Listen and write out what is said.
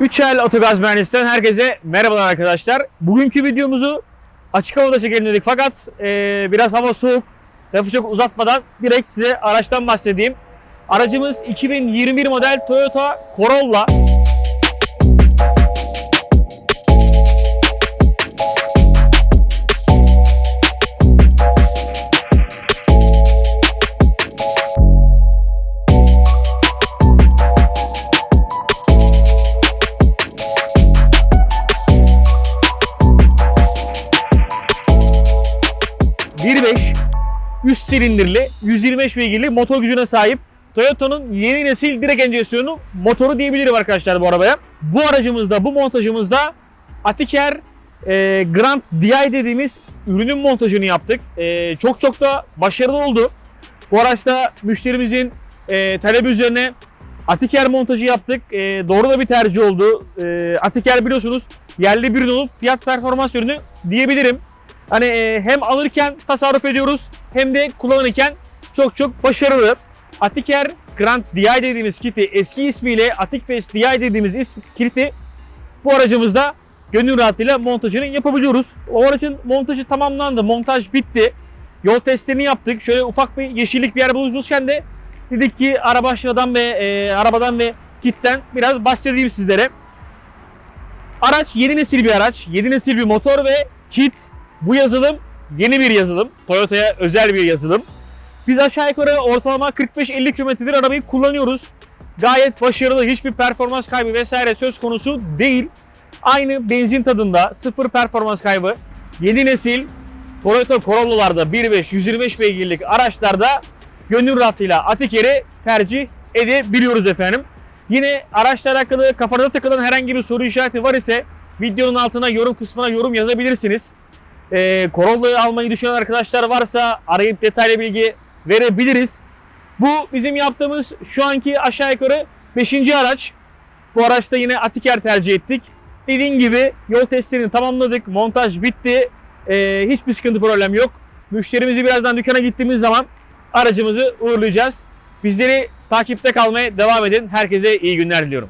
Üçel Otogaz Mühendisliğinden herkese merhabalar arkadaşlar. Bugünkü videomuzu açık havada çekelim dedik fakat eee, biraz hava soğuk. Lafı çok uzatmadan direkt size araçtan bahsedeyim. Aracımız 2021 model Toyota Corolla. .1.5 üst silindirli 125 beygirli motor gücüne sahip Toyota'nın yeni nesil direk enjeksiyonu motoru diyebilirim arkadaşlar bu arabaya. Bu aracımızda, bu montajımızda Atiker e, Grand DI dediğimiz ürünün montajını yaptık. E, çok çok da başarılı oldu. Bu araçta müşterimizin e, talebi üzerine Atiker montajı yaptık. E, doğru da bir tercih oldu. E, Atiker biliyorsunuz yerli bir ürün olup fiyat performans ürünü diyebilirim. Hani e, hem alırken tasarruf ediyoruz hem de kullanırken çok çok başarılı. Atiker Grand DI dediğimiz kiti eski ismiyle Atikfest DI dediğimiz ism kiti bu aracımızda gönül rahatlığıyla montajını yapabiliyoruz. O aracın montajı tamamlandı. Montaj bitti. Yol testlerini yaptık. Şöyle ufak bir yeşillik bir yer bulmuşken de dedik ki arabaşıdan ve e, arabadan ve kitten biraz bahsedeyim sizlere. Araç yeni nesil bir araç. Yeni nesil bir motor ve kit. Bu yazılım yeni bir yazılım. Toyota'ya özel bir yazılım. Biz aşağı yukarı ortalama 45-50 kilometredir arabayı kullanıyoruz. Gayet başarılı, hiçbir performans kaybı vesaire söz konusu değil. Aynı benzin tadında, sıfır performans kaybı. Yeni nesil Toyota Corolla'larda 1.5 125 beygirlik araçlarda gönül rahatlığıyla Atiker'i tercih edebiliyoruz efendim. Yine araçla alakalı kafanıza takılan herhangi bir soru işareti var ise videonun altına yorum kısmına yorum yazabilirsiniz. Ee, Corolla'yı almayı düşünen arkadaşlar varsa arayıp detaylı bilgi verebiliriz. Bu bizim yaptığımız şu anki aşağı yukarı 5. araç. Bu araçta yine Atiker tercih ettik. Dediğim gibi yol testlerini tamamladık. Montaj bitti. Ee, hiçbir sıkıntı problem yok. Müşterimizi birazdan dükkana gittiğimiz zaman aracımızı uğurlayacağız. Bizleri takipte kalmaya devam edin. Herkese iyi günler diliyorum.